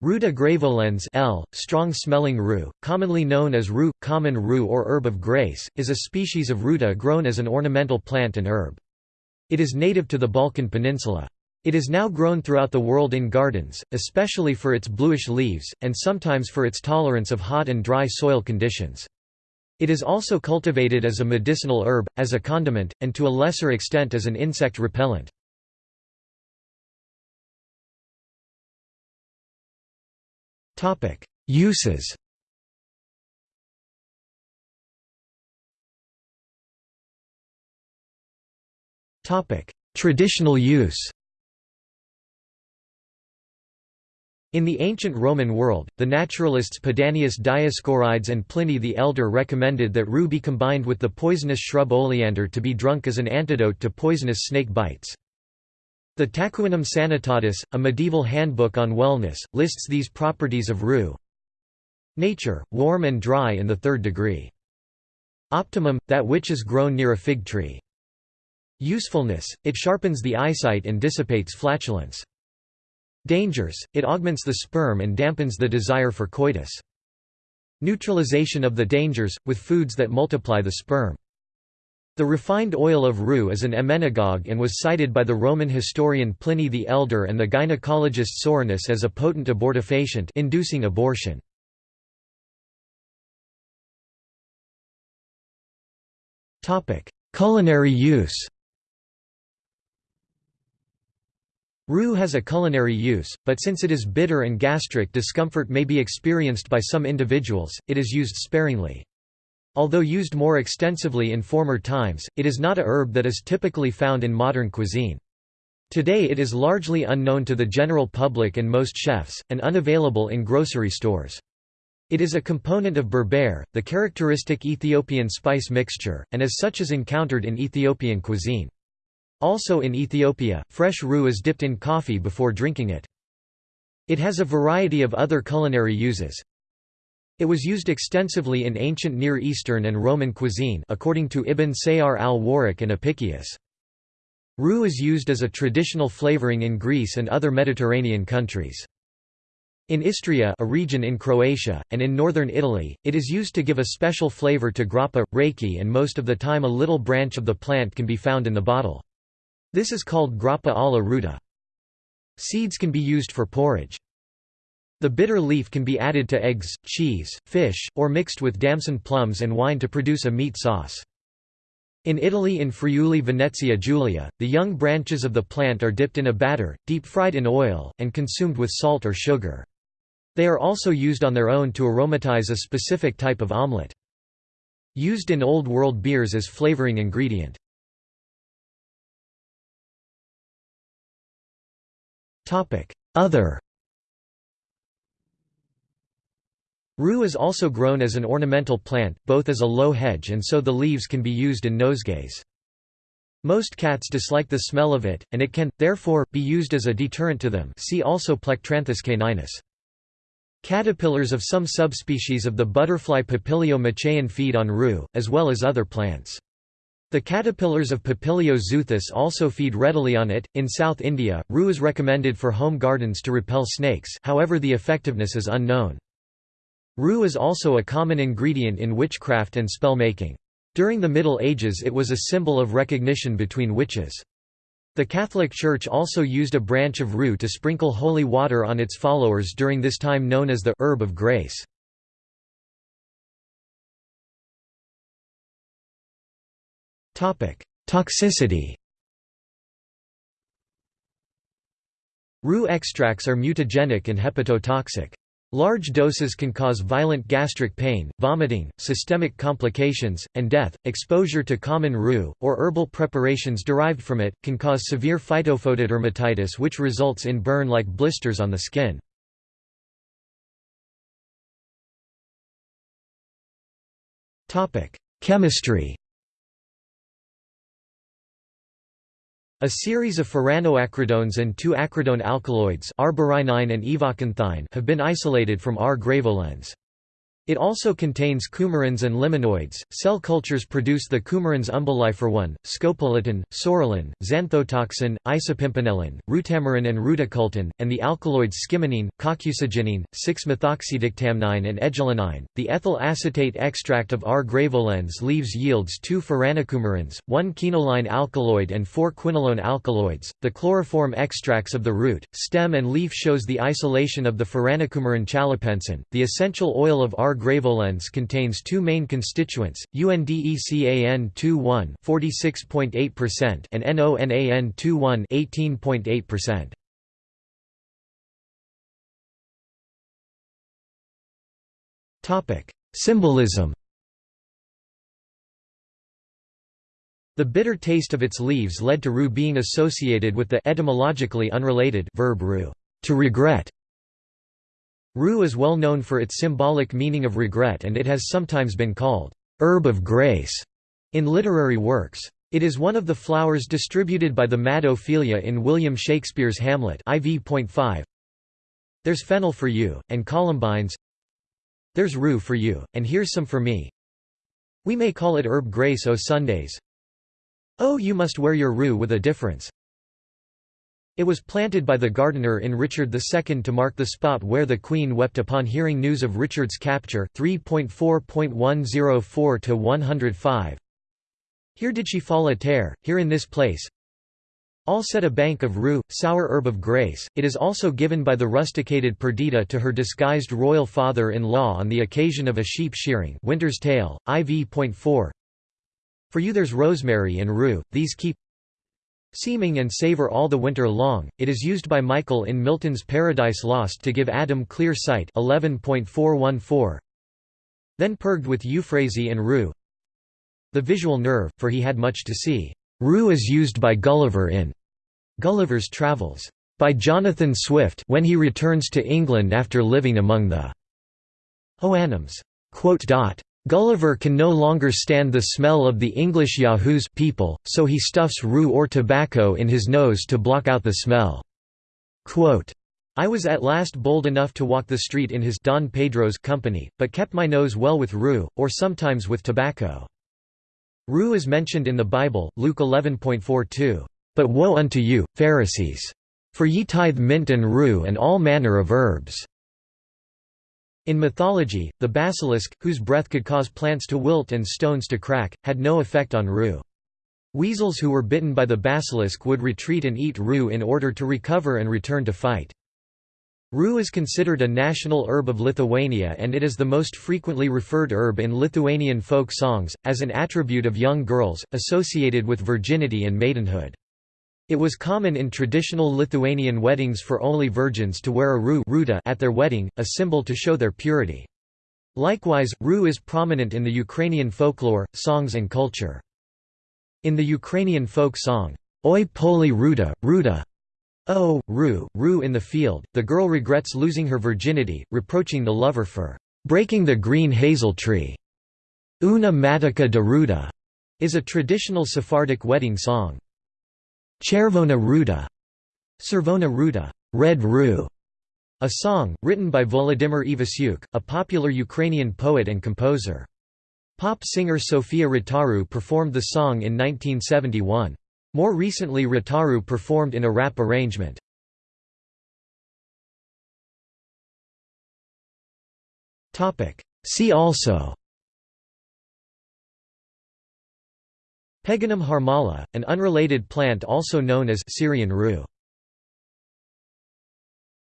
Ruta graveolens L. Strong-smelling rue, commonly known as rue, common rue or herb of grace, is a species of ruta grown as an ornamental plant and herb. It is native to the Balkan Peninsula. It is now grown throughout the world in gardens, especially for its bluish leaves, and sometimes for its tolerance of hot and dry soil conditions. It is also cultivated as a medicinal herb, as a condiment, and to a lesser extent as an insect repellent. Uses. Traditional use. In the ancient Roman world, the naturalists Pedanius Dioscorides and Pliny the Elder recommended that rue be combined with the poisonous shrub oleander to be drunk as an antidote to poisonous snake bites. The Tacuinum Sanitatis, a medieval handbook on wellness, lists these properties of rue. Nature, warm and dry in the third degree. Optimum, that which is grown near a fig tree. Usefulness, it sharpens the eyesight and dissipates flatulence. Dangers, it augments the sperm and dampens the desire for coitus. Neutralization of the dangers, with foods that multiply the sperm. The refined oil of rue is an emmenagogue and was cited by the Roman historian Pliny the Elder and the gynecologist Soranus as a potent abortifacient inducing abortion. Culinary use Rue has a culinary use, but since it is bitter and gastric discomfort may be experienced by some individuals, it is used sparingly. Although used more extensively in former times, it is not a herb that is typically found in modern cuisine. Today it is largely unknown to the general public and most chefs, and unavailable in grocery stores. It is a component of berbere, the characteristic Ethiopian spice mixture, and as such is encountered in Ethiopian cuisine. Also in Ethiopia, fresh rue is dipped in coffee before drinking it. It has a variety of other culinary uses. It was used extensively in ancient Near Eastern and Roman cuisine according to Ibn Sayyar al-Warraq and Apicius. Rue is used as a traditional flavoring in Greece and other Mediterranean countries. In Istria a region in Croatia, and in northern Italy, it is used to give a special flavor to grappa, rakia and most of the time a little branch of the plant can be found in the bottle. This is called grappa alla ruta. Seeds can be used for porridge. The bitter leaf can be added to eggs, cheese, fish, or mixed with damson plums and wine to produce a meat sauce. In Italy in Friuli Venezia Giulia, the young branches of the plant are dipped in a batter, deep-fried in oil, and consumed with salt or sugar. They are also used on their own to aromatize a specific type of omelette. Used in Old World beers as flavoring ingredient. Other Rue is also grown as an ornamental plant, both as a low hedge and so the leaves can be used in nosegays. Most cats dislike the smell of it, and it can, therefore, be used as a deterrent to them see also Plectranthus caninus. Caterpillars of some subspecies of the butterfly Papilio machaon feed on rue, as well as other plants. The caterpillars of Papilio xuthus also feed readily on it. In South India, rue is recommended for home gardens to repel snakes, however, the effectiveness is unknown. Rue is also a common ingredient in witchcraft and spell making. During the Middle Ages, it was a symbol of recognition between witches. The Catholic Church also used a branch of rue to sprinkle holy water on its followers during this time known as the herb of grace. Toxicity Rue extracts are mutagenic and hepatotoxic. Large doses can cause violent gastric pain, vomiting, systemic complications, and death. Exposure to common rue, or herbal preparations derived from it, can cause severe phytophotodermatitis which results in burn-like blisters on the skin. Chemistry A series of furanoacridones and two acridone alkaloids and have been isolated from R. graveolens. It also contains coumarins and limonoids. Cell cultures produce the coumarins umbelliferone, scopoletin, psoralen, xanthotoxin, isopimpinellin, rutamarin and rutacultin, and the alkaloids skimmianine, kokusaginine, 6-methoxydictamnine and egelinine. The ethyl acetate extract of R. graveolens leaves yields 2 furanocoumarins, 1 quinoline alkaloid and 4 quinolone alkaloids. The chloroform extracts of the root, stem and leaf shows the isolation of the furanocoumarin chalepensin. The essential oil of R. graveolens contains two main constituents, UNDECAN2,1 46.8% and NONAN2,1 18.8%. Topic: Symbolism. The bitter taste of its leaves led to rue being associated with the etymologically unrelated verb rue, to regret, Rue is well known for its symbolic meaning of regret and it has sometimes been called, "'herb of grace' in literary works. It is one of the flowers distributed by the mad Ophelia in William Shakespeare's Hamlet IV.5. There's fennel for you, and columbines There's rue for you, and here's some for me We may call it herb grace o' Sundays Oh you must wear your rue with a difference it was planted by the gardener in Richard II to mark the spot where the Queen wept upon hearing news of Richard's capture 3.4.104-105. Here did she fall a tear, here in this place. All set a bank of rue, sour herb of grace. It is also given by the rusticated Perdita to her disguised royal father-in-law on the occasion of a sheep shearing. Winter's Tale, IV.4. For you there's rosemary and rue, these keep Seeming and savour all the winter long, it is used by Michael in Milton's Paradise Lost to give Adam clear sight 11.414. Then purged with euphrasy and rue the visual nerve, for he had much to see. Rue is used by Gulliver in Gulliver's Travels. By Jonathan Swift when he returns to England after living among the Houyhnhnms. Gulliver can no longer stand the smell of the English Yahoos people, so he stuffs rue or tobacco in his nose to block out the smell. Quote, I was at last bold enough to walk the street in his Don Pedro's company, but kept my nose well with rue, or sometimes with tobacco. Rue is mentioned in the Bible, Luke 11.42, But woe unto you, Pharisees! For ye tithe mint and rue and all manner of herbs. In mythology, the basilisk, whose breath could cause plants to wilt and stones to crack, had no effect on rue. Weasels who were bitten by the basilisk would retreat and eat rue in order to recover and return to fight. Rue is considered a national herb of Lithuania and it is the most frequently referred herb in Lithuanian folk songs, as an attribute of young girls, associated with virginity and maidenhood. It was common in traditional Lithuanian weddings for only virgins to wear a rue at their wedding, a symbol to show their purity. Likewise, rue is prominent in the Ukrainian folklore, songs and culture. In the Ukrainian folk song, Oi poli ruda, ruda, Oh, rū, rū in the field, the girl regrets losing her virginity, reproaching the lover for breaking the green hazel tree. Una matica de ruda is a traditional Sephardic wedding song. Chervona Ruda, Servona Ruda, Red Rue, a song, written by Volodymyr Ivasyuk, a popular Ukrainian poet and composer. Pop singer Sofia Rotaru performed the song in 1971. More recently Rotaru performed in a rap arrangement. See also Peganum harmala, an unrelated plant also known as Syrian rue.